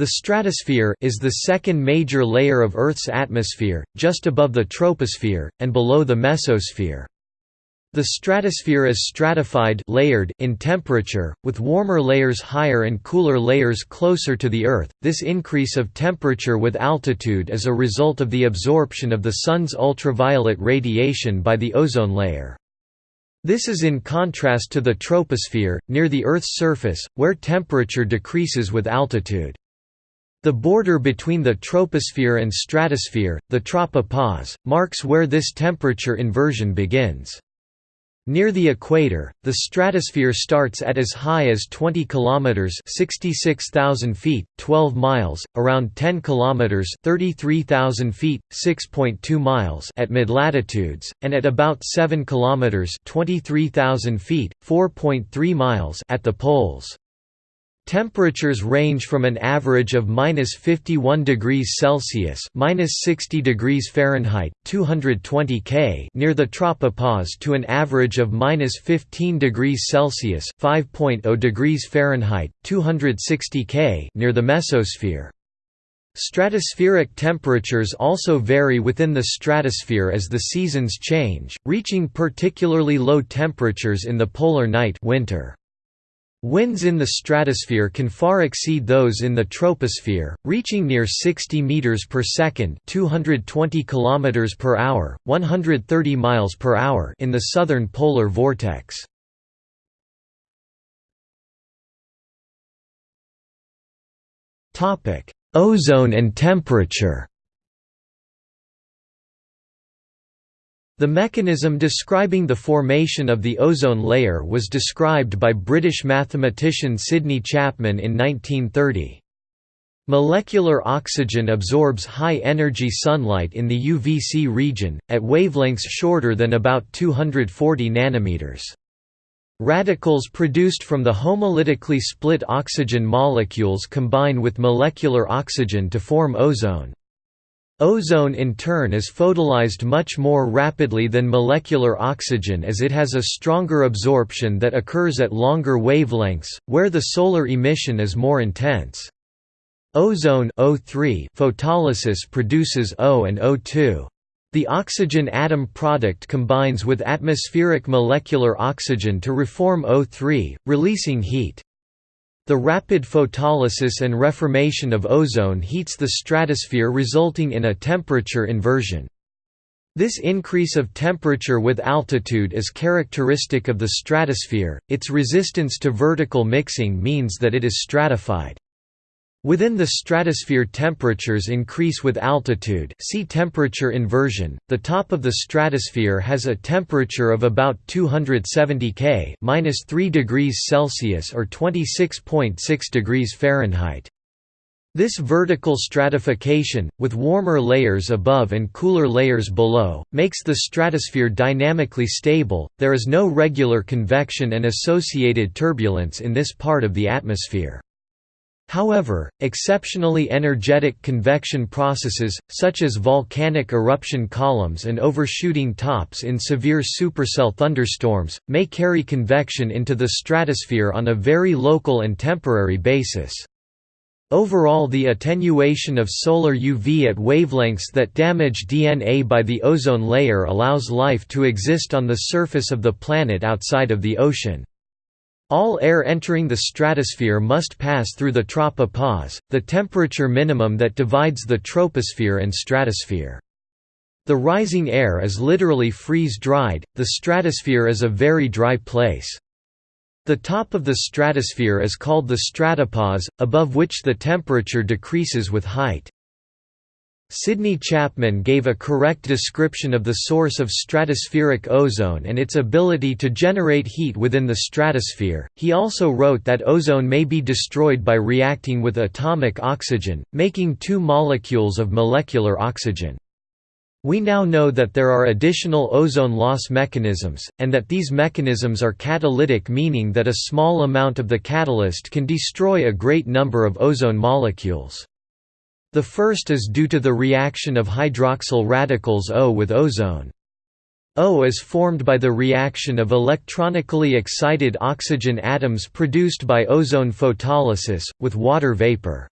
The stratosphere is the second major layer of Earth's atmosphere, just above the troposphere, and below the mesosphere. The stratosphere is stratified layered in temperature, with warmer layers higher and cooler layers closer to the Earth. This increase of temperature with altitude is a result of the absorption of the Sun's ultraviolet radiation by the ozone layer. This is in contrast to the troposphere, near the Earth's surface, where temperature decreases with altitude. The border between the troposphere and stratosphere, the tropopause, marks where this temperature inversion begins. Near the equator, the stratosphere starts at as high as 20 kilometers (66,000 feet, 12 miles), around 10 kilometers (33,000 feet, 6.2 miles) at mid-latitudes, and at about 7 kilometers (23,000 feet, 4.3 miles) at the poles. Temperatures range from an average of minus 51 degrees Celsius minus 60 degrees Fahrenheit, 220 K near the tropopause to an average of minus 15 degrees Celsius 5.0 degrees Fahrenheit, 260 K near the mesosphere. Stratospheric temperatures also vary within the stratosphere as the seasons change, reaching particularly low temperatures in the polar night winter. Winds in the stratosphere can far exceed those in the troposphere, reaching near 60 meters per second, 220 kilometers per hour, 130 miles per hour in the southern polar vortex. Topic: Ozone and temperature. The mechanism describing the formation of the ozone layer was described by British mathematician Sidney Chapman in 1930. Molecular oxygen absorbs high-energy sunlight in the UVC region, at wavelengths shorter than about 240 nanometers. Radicals produced from the homolytically split oxygen molecules combine with molecular oxygen to form ozone. Ozone in turn is photolysed much more rapidly than molecular oxygen as it has a stronger absorption that occurs at longer wavelengths, where the solar emission is more intense. Ozone O3 photolysis produces O and O2. The oxygen atom product combines with atmospheric molecular oxygen to reform O3, releasing heat. The rapid photolysis and reformation of ozone heats the stratosphere resulting in a temperature inversion. This increase of temperature with altitude is characteristic of the stratosphere, its resistance to vertical mixing means that it is stratified. Within the stratosphere temperatures increase with altitude see temperature inversion. The top of the stratosphere has a temperature of about 270 K minus 3 degrees Celsius or 26.6 degrees Fahrenheit. This vertical stratification, with warmer layers above and cooler layers below, makes the stratosphere dynamically stable. There is no regular convection and associated turbulence in this part of the atmosphere. However, exceptionally energetic convection processes, such as volcanic eruption columns and overshooting tops in severe supercell thunderstorms, may carry convection into the stratosphere on a very local and temporary basis. Overall the attenuation of solar UV at wavelengths that damage DNA by the ozone layer allows life to exist on the surface of the planet outside of the ocean. All air entering the stratosphere must pass through the tropopause, the temperature minimum that divides the troposphere and stratosphere. The rising air is literally freeze-dried, the stratosphere is a very dry place. The top of the stratosphere is called the stratopause, above which the temperature decreases with height. Sidney Chapman gave a correct description of the source of stratospheric ozone and its ability to generate heat within the stratosphere. He also wrote that ozone may be destroyed by reacting with atomic oxygen, making two molecules of molecular oxygen. We now know that there are additional ozone loss mechanisms, and that these mechanisms are catalytic meaning that a small amount of the catalyst can destroy a great number of ozone molecules. The first is due to the reaction of hydroxyl radicals O with ozone. O is formed by the reaction of electronically excited oxygen atoms produced by ozone photolysis, with water vapor.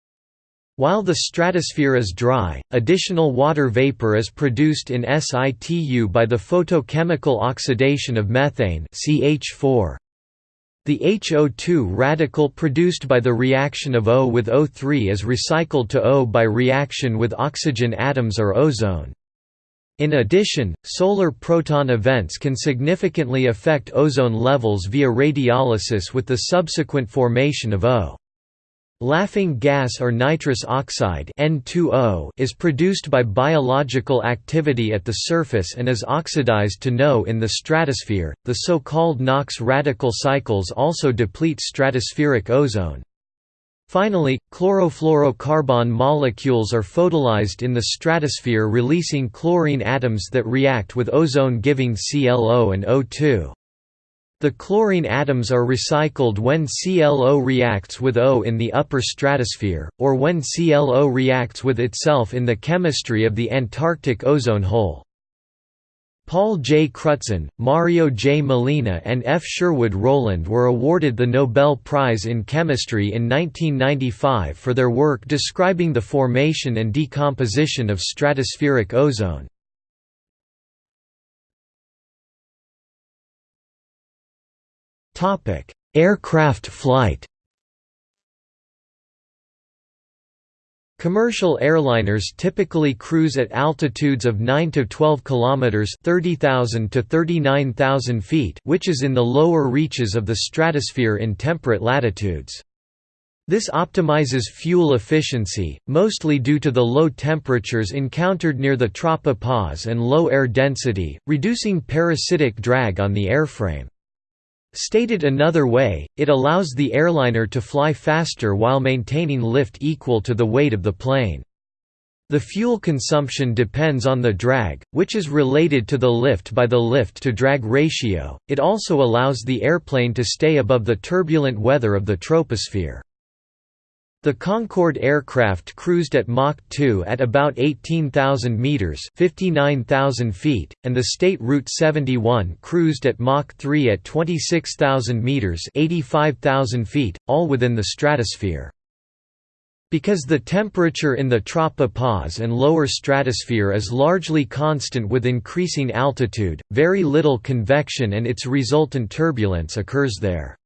While the stratosphere is dry, additional water vapor is produced in situ by the photochemical oxidation of methane CH4. The HO2 radical produced by the reaction of O with O3 is recycled to O by reaction with oxygen atoms or ozone. In addition, solar proton events can significantly affect ozone levels via radiolysis with the subsequent formation of O. Laughing gas or nitrous oxide N2O is produced by biological activity at the surface and is oxidized to NO in the stratosphere. The so-called NOx radical cycles also deplete stratospheric ozone. Finally, chlorofluorocarbon molecules are photolyzed in the stratosphere releasing chlorine atoms that react with ozone giving ClO and O2. The chlorine atoms are recycled when ClO reacts with O in the upper stratosphere, or when ClO reacts with itself in the chemistry of the Antarctic ozone hole. Paul J. Crutzen, Mario J. Molina and F. Sherwood Rowland were awarded the Nobel Prize in Chemistry in 1995 for their work describing the formation and decomposition of stratospheric ozone. Topic: Aircraft flight. Commercial airliners typically cruise at altitudes of 9 to 12 kilometers, 30,000 to 39,000 feet, which is in the lower reaches of the stratosphere in temperate latitudes. This optimizes fuel efficiency, mostly due to the low temperatures encountered near the tropopause and low air density, reducing parasitic drag on the airframe. Stated another way, it allows the airliner to fly faster while maintaining lift equal to the weight of the plane. The fuel consumption depends on the drag, which is related to the lift by the lift-to-drag ratio. It also allows the airplane to stay above the turbulent weather of the troposphere. The Concorde aircraft cruised at Mach 2 at about 18,000 meters (59,000 feet), and the State Route 71 cruised at Mach 3 at 26,000 meters (85,000 feet), all within the stratosphere. Because the temperature in the tropopause and lower stratosphere is largely constant with increasing altitude, very little convection and its resultant turbulence occurs there.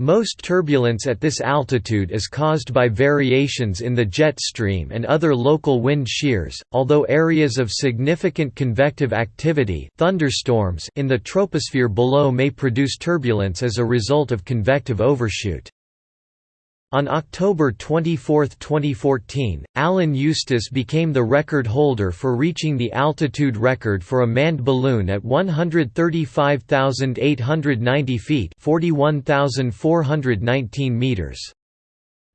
Most turbulence at this altitude is caused by variations in the jet stream and other local wind shears, although areas of significant convective activity thunderstorms in the troposphere below may produce turbulence as a result of convective overshoot. On October 24, 2014, Alan Eustace became the record holder for reaching the altitude record for a manned balloon at 135,890 feet 41,419 meters.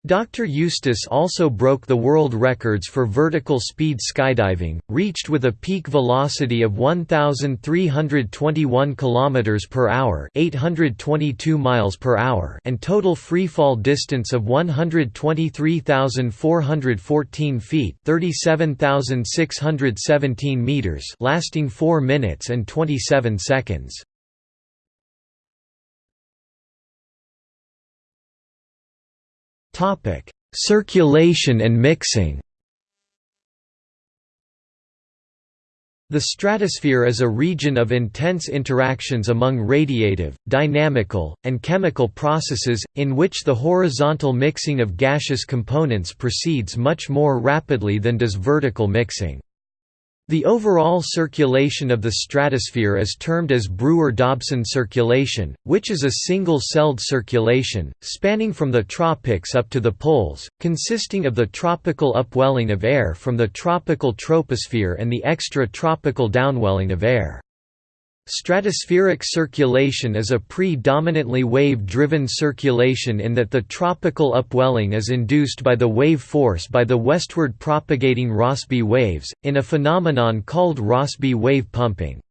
Dr. Eustace also broke the world records for vertical speed skydiving, reached with a peak velocity of 1321 km per hour, 822 miles per hour, and total freefall distance of 123,414 feet, 37,617 meters, lasting 4 minutes and 27 seconds. Circulation and mixing. The stratosphere is a region of intense interactions among radiative, dynamical, and chemical processes, in which the horizontal mixing of gaseous components proceeds much more rapidly than does vertical mixing. The overall circulation of the stratosphere is termed as Brewer-Dobson circulation, which is a single-celled circulation, spanning from the tropics up to the poles, consisting of the tropical upwelling of air from the tropical troposphere and the extra-tropical downwelling of air. Stratospheric circulation is a predominantly wave-driven circulation in that the tropical upwelling is induced by the wave force by the westward propagating Rossby waves, in a phenomenon called Rossby wave pumping.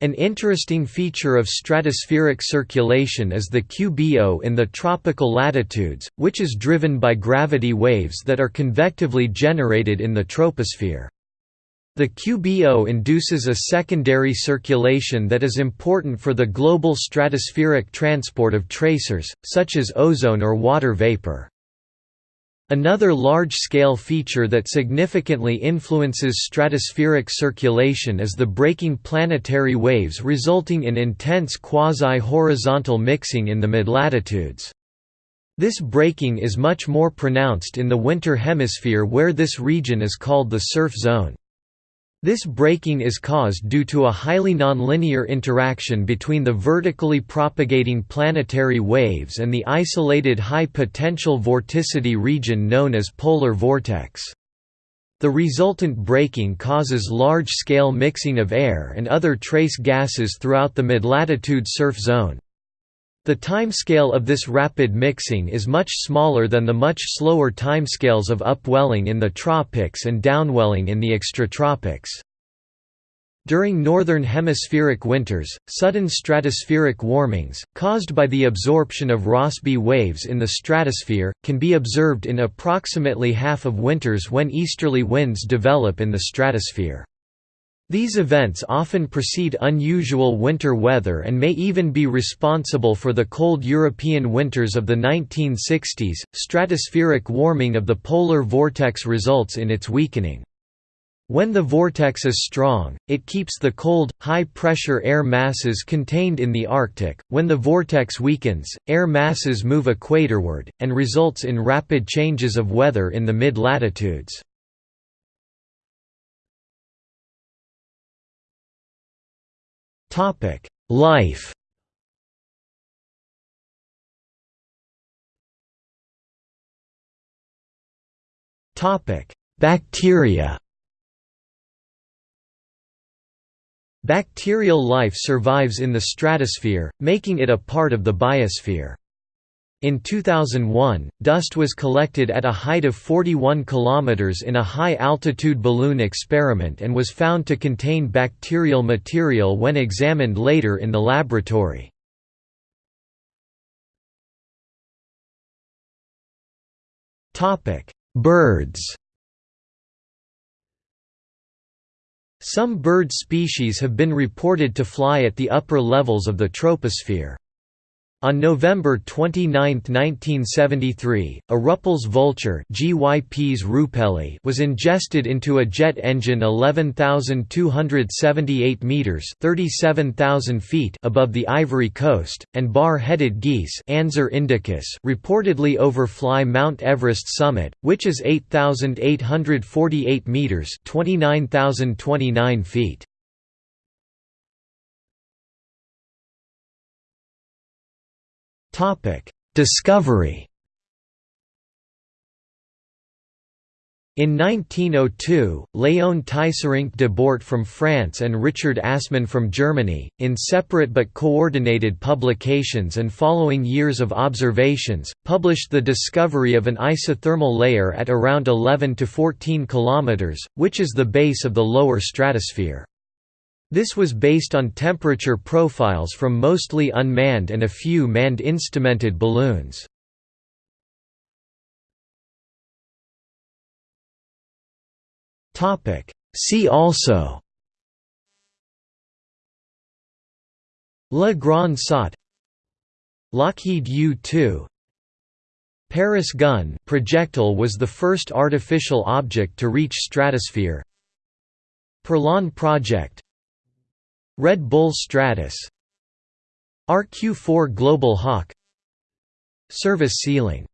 An interesting feature of stratospheric circulation is the QBO in the tropical latitudes, which is driven by gravity waves that are convectively generated in the troposphere. The QBO induces a secondary circulation that is important for the global stratospheric transport of tracers, such as ozone or water vapor. Another large-scale feature that significantly influences stratospheric circulation is the breaking planetary waves resulting in intense quasi-horizontal mixing in the mid-latitudes. This breaking is much more pronounced in the winter hemisphere where this region is called the surf zone. This breaking is caused due to a highly nonlinear interaction between the vertically propagating planetary waves and the isolated high-potential vorticity region known as polar vortex. The resultant breaking causes large-scale mixing of air and other trace gases throughout the mid-latitude surf zone. The timescale of this rapid mixing is much smaller than the much slower timescales of upwelling in the tropics and downwelling in the extratropics. During northern hemispheric winters, sudden stratospheric warmings, caused by the absorption of Rossby waves in the stratosphere, can be observed in approximately half of winters when easterly winds develop in the stratosphere. These events often precede unusual winter weather and may even be responsible for the cold European winters of the 1960s. Stratospheric warming of the polar vortex results in its weakening. When the vortex is strong, it keeps the cold, high-pressure air masses contained in the Arctic. When the vortex weakens, air masses move equatorward, and results in rapid changes of weather in the mid-latitudes. Topic: Life. Topic: Bacteria. Bacterial life survives in the stratosphere, making it a part of the biosphere. In 2001, dust was collected at a height of 41 km in a high-altitude balloon experiment and was found to contain bacterial material when examined later in the laboratory. Birds Some bird species have been reported to fly at the upper levels of the troposphere. On November 29, 1973, a Rüppell's vulture was ingested into a jet engine 11,278 metres 37,000 feet above the Ivory Coast, and bar-headed geese indicus reportedly overfly Mount Everest summit, which is 8,848 metres 29,029 feet. Discovery In 1902, Léon Teisserenc de Bort from France and Richard Assmann from Germany, in separate but coordinated publications and following years of observations, published the discovery of an isothermal layer at around 11 to 14 km, which is the base of the lower stratosphere. This was based on temperature profiles from mostly unmanned and a few manned instrumented balloons. See also Le Grand Saut Lockheed U-2 Paris gun projectile was the first artificial object to reach stratosphere Perlan project Red Bull Stratos RQ-4 Global Hawk Service ceiling